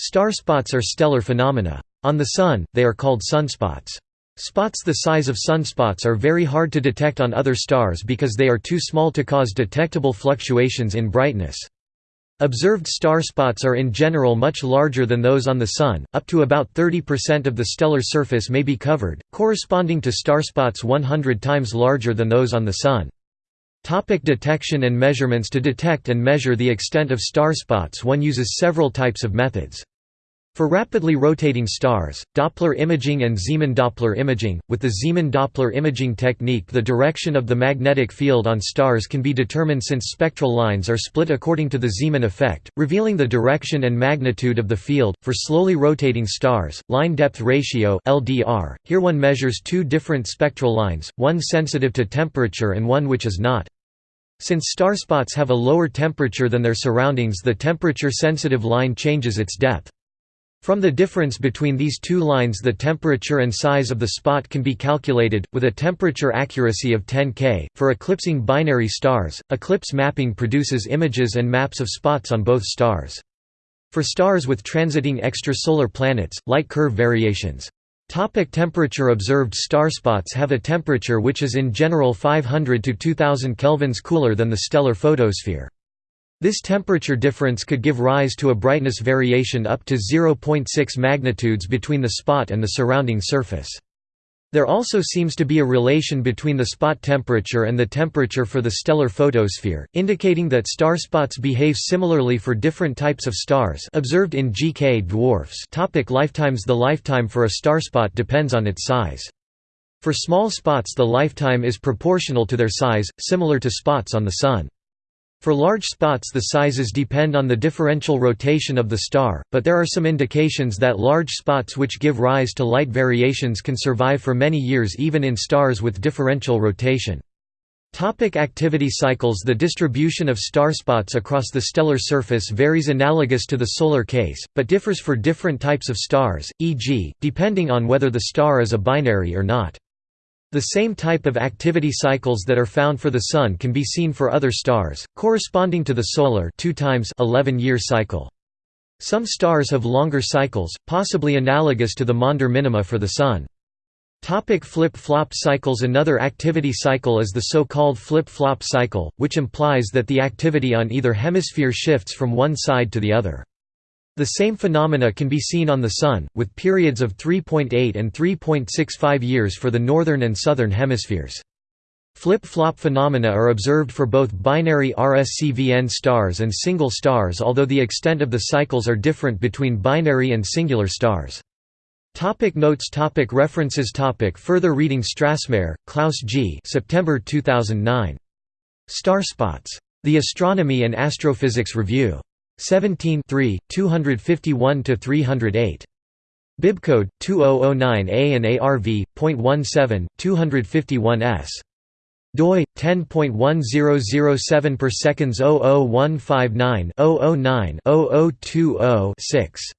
Star spots are stellar phenomena. On the Sun, they are called sunspots. Spots the size of sunspots are very hard to detect on other stars because they are too small to cause detectable fluctuations in brightness. Observed star spots are in general much larger than those on the Sun, up to about 30% of the stellar surface may be covered, corresponding to star spots 100 times larger than those on the Sun. Topic detection and measurements To detect and measure the extent of star spots one uses several types of methods. For rapidly rotating stars, Doppler imaging and Zeeman Doppler imaging, with the Zeeman Doppler imaging technique the direction of the magnetic field on stars can be determined since spectral lines are split according to the Zeeman effect, revealing the direction and magnitude of the field. For slowly rotating stars, line depth ratio (LDR), here one measures two different spectral lines, one sensitive to temperature and one which is not. Since star spots have a lower temperature than their surroundings the temperature-sensitive line changes its depth. From the difference between these two lines the temperature and size of the spot can be calculated, with a temperature accuracy of 10 K. For eclipsing binary stars, eclipse mapping produces images and maps of spots on both stars. For stars with transiting extrasolar planets, light curve variations. Topic temperature Observed star spots have a temperature which is in general 500 to 2000 kelvins cooler than the stellar photosphere. This temperature difference could give rise to a brightness variation up to 0.6 magnitudes between the spot and the surrounding surface. There also seems to be a relation between the spot temperature and the temperature for the stellar photosphere, indicating that star spots behave similarly for different types of stars observed in GK dwarfs Topic lifetimes The lifetime for a starspot depends on its size. For small spots the lifetime is proportional to their size, similar to spots on the Sun. For large spots the sizes depend on the differential rotation of the star, but there are some indications that large spots which give rise to light variations can survive for many years even in stars with differential rotation. Topic activity cycles The distribution of star spots across the stellar surface varies analogous to the solar case, but differs for different types of stars, e.g., depending on whether the star is a binary or not. The same type of activity cycles that are found for the Sun can be seen for other stars, corresponding to the solar 2 times 11 year cycle. Some stars have longer cycles, possibly analogous to the Maunder minima for the Sun. Topic flip-flop cycles Another activity cycle is the so-called flip-flop cycle, which implies that the activity on either hemisphere shifts from one side to the other. The same phenomena can be seen on the Sun, with periods of 3.8 and 3.65 years for the northern and southern hemispheres. Flip-flop phenomena are observed for both binary RS CVn stars and single stars although the extent of the cycles are different between binary and singular stars. Topic notes topic References topic Further reading Strassmeier, Klaus G. September 2009. Starspots. The Astronomy and Astrophysics Review. 17 251–308. Bibcode 2009A and ARV.17 251S. doi 10.1007 per seconds 00159 009 0020 6.